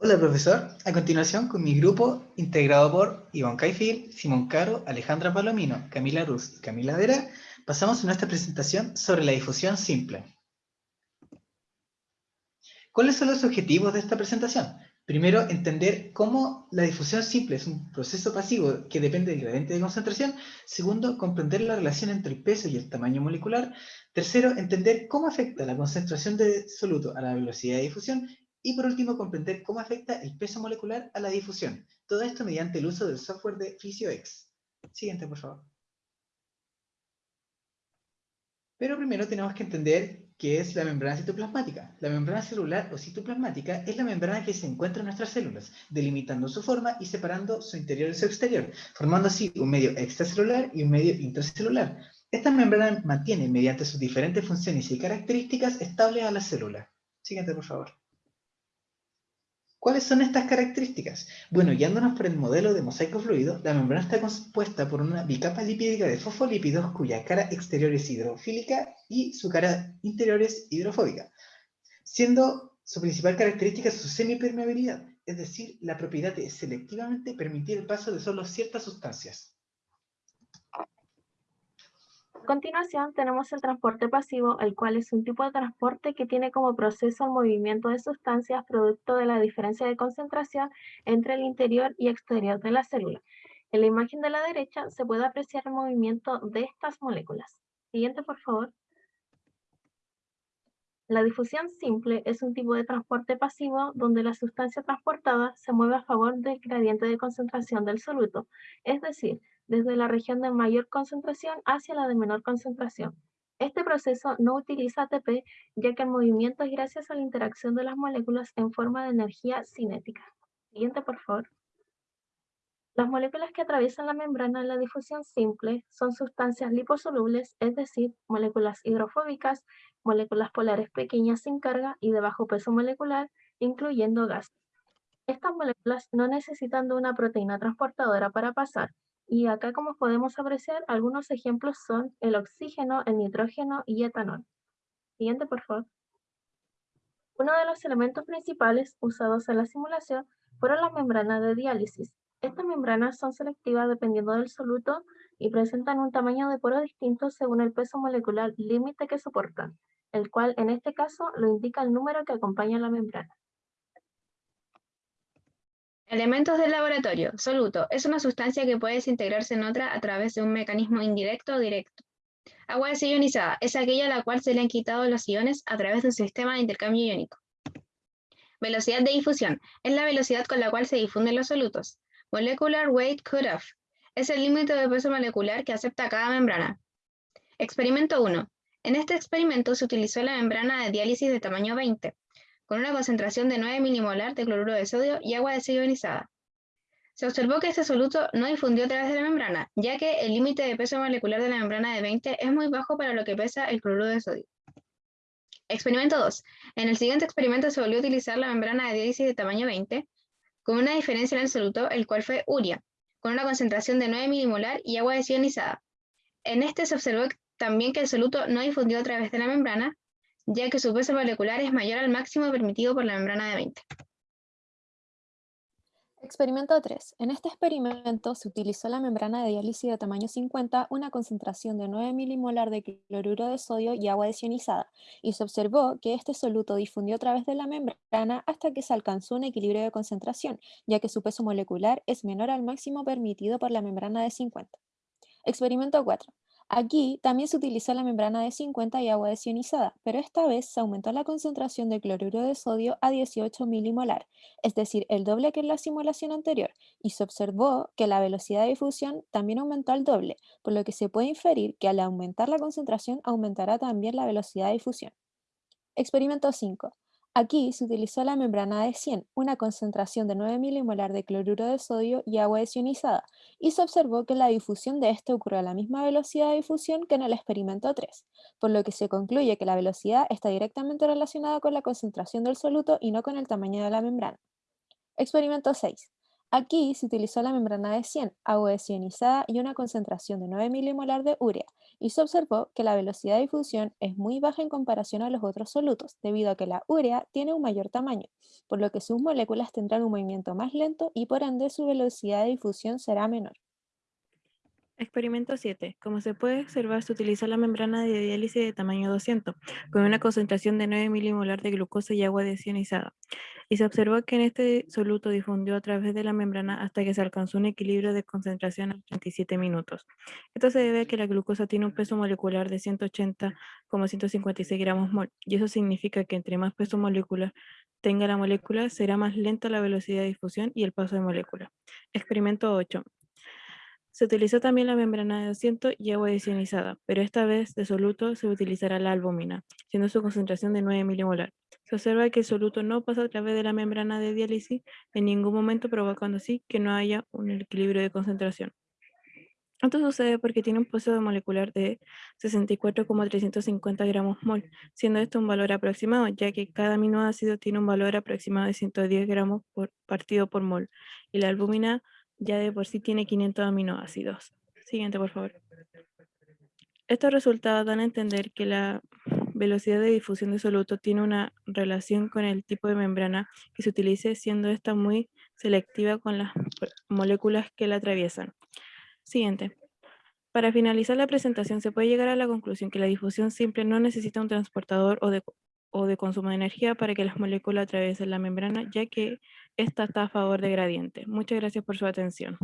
Hola profesor, a continuación con mi grupo integrado por Iván Caifil, Simón Caro, Alejandra Palomino, Camila Ruz y Camila Vera, pasamos a nuestra presentación sobre la difusión simple. ¿Cuáles son los objetivos de esta presentación? Primero, entender cómo la difusión simple es un proceso pasivo que depende del gradiente de concentración. Segundo, comprender la relación entre el peso y el tamaño molecular. Tercero, entender cómo afecta la concentración de soluto a la velocidad de difusión. Y por último, comprender cómo afecta el peso molecular a la difusión. Todo esto mediante el uso del software de PhysioX. Siguiente, por favor. Pero primero tenemos que entender qué es la membrana citoplasmática. La membrana celular o citoplasmática es la membrana que se encuentra en nuestras células, delimitando su forma y separando su interior y su exterior, formando así un medio extracelular y un medio intracelular. Esta membrana mantiene, mediante sus diferentes funciones y características, estables a la célula. Siguiente, por favor. ¿Cuáles son estas características? Bueno, guiándonos por el modelo de mosaico fluido, la membrana está compuesta por una bicapa lipídica de fosfolípidos cuya cara exterior es hidrofílica y su cara interior es hidrofóbica, siendo su principal característica su semipermeabilidad, es decir, la propiedad de selectivamente permitir el paso de solo ciertas sustancias continuación tenemos el transporte pasivo, el cual es un tipo de transporte que tiene como proceso el movimiento de sustancias producto de la diferencia de concentración entre el interior y exterior de la célula. En la imagen de la derecha se puede apreciar el movimiento de estas moléculas. Siguiente, por favor. La difusión simple es un tipo de transporte pasivo donde la sustancia transportada se mueve a favor del gradiente de concentración del soluto, es decir, desde la región de mayor concentración hacia la de menor concentración. Este proceso no utiliza ATP, ya que el movimiento es gracias a la interacción de las moléculas en forma de energía cinética. Siguiente, por favor. Las moléculas que atraviesan la membrana en la difusión simple son sustancias liposolubles, es decir, moléculas hidrofóbicas, moléculas polares pequeñas sin carga y de bajo peso molecular, incluyendo gas. Estas moléculas no necesitan de una proteína transportadora para pasar, y acá como podemos apreciar, algunos ejemplos son el oxígeno, el nitrógeno y etanol. Siguiente, por favor. Uno de los elementos principales usados en la simulación fueron las membranas de diálisis. Estas membranas son selectivas dependiendo del soluto y presentan un tamaño de poro distinto según el peso molecular límite que soportan, el cual en este caso lo indica el número que acompaña la membrana. Elementos del laboratorio. Soluto. Es una sustancia que puede desintegrarse en otra a través de un mecanismo indirecto o directo. Agua desionizada. Es aquella a la cual se le han quitado los iones a través de un sistema de intercambio iónico. Velocidad de difusión. Es la velocidad con la cual se difunden los solutos. Molecular Weight Cutoff. Es el límite de peso molecular que acepta cada membrana. Experimento 1. En este experimento se utilizó la membrana de diálisis de tamaño 20, con una concentración de 9 milimolar de cloruro de sodio y agua desionizada. Se observó que este soluto no difundió a través de la membrana, ya que el límite de peso molecular de la membrana de 20 es muy bajo para lo que pesa el cloruro de sodio. Experimento 2. En el siguiente experimento se volvió a utilizar la membrana de diálisis de tamaño 20, con una diferencia en el soluto, el cual fue uria, con una concentración de 9 milimolar y agua desionizada. En este se observó también que el soluto no difundió a través de la membrana, ya que su peso molecular es mayor al máximo permitido por la membrana de 20. Experimento 3. En este experimento se utilizó la membrana de diálisis de tamaño 50, una concentración de 9 milimolar de cloruro de sodio y agua desionizada, y se observó que este soluto difundió a través de la membrana hasta que se alcanzó un equilibrio de concentración, ya que su peso molecular es menor al máximo permitido por la membrana de 50. Experimento 4. Aquí también se utilizó la membrana de 50 y agua desionizada, pero esta vez se aumentó la concentración de cloruro de sodio a 18 milimolar, es decir, el doble que en la simulación anterior, y se observó que la velocidad de difusión también aumentó al doble, por lo que se puede inferir que al aumentar la concentración aumentará también la velocidad de difusión. Experimento 5. Aquí se utilizó la membrana de 100, una concentración de 9 milimolar de cloruro de sodio y agua desionizada, y se observó que la difusión de este ocurrió a la misma velocidad de difusión que en el experimento 3, por lo que se concluye que la velocidad está directamente relacionada con la concentración del soluto y no con el tamaño de la membrana. Experimento 6. Aquí se utilizó la membrana de 100, agua desionizada y una concentración de 9 milimolar de urea, y se observó que la velocidad de difusión es muy baja en comparación a los otros solutos, debido a que la urea tiene un mayor tamaño, por lo que sus moléculas tendrán un movimiento más lento y por ende su velocidad de difusión será menor. Experimento 7. Como se puede observar, se utiliza la membrana de diálisis de tamaño 200, con una concentración de 9 milimolar de glucosa y agua desionizada. Y se observó que en este soluto difundió a través de la membrana hasta que se alcanzó un equilibrio de concentración a 37 minutos. Esto se debe a que la glucosa tiene un peso molecular de 180,156 gramos mol, y eso significa que entre más peso molecular tenga la molécula, será más lenta la velocidad de difusión y el paso de molécula. Experimento 8. Se utilizó también la membrana de 200 y agua desionizada, pero esta vez de soluto se utilizará la albúmina, siendo su concentración de 9 milimolar. Se observa que el soluto no pasa a través de la membrana de diálisis en ningún momento, provocando así que no haya un equilibrio de concentración. Esto sucede porque tiene un peso molecular de 64,350 gramos mol, siendo esto un valor aproximado, ya que cada aminoácido tiene un valor aproximado de 110 gramos por partido por mol, y la albúmina ya de por sí tiene 500 aminoácidos. Siguiente, por favor. Estos resultados dan a entender que la velocidad de difusión de soluto tiene una relación con el tipo de membrana que se utilice, siendo esta muy selectiva con las moléculas que la atraviesan. Siguiente. Para finalizar la presentación, se puede llegar a la conclusión que la difusión simple no necesita un transportador o de, o de consumo de energía para que las moléculas atraviesen la membrana, ya que esta está a favor de gradiente. Muchas gracias por su atención.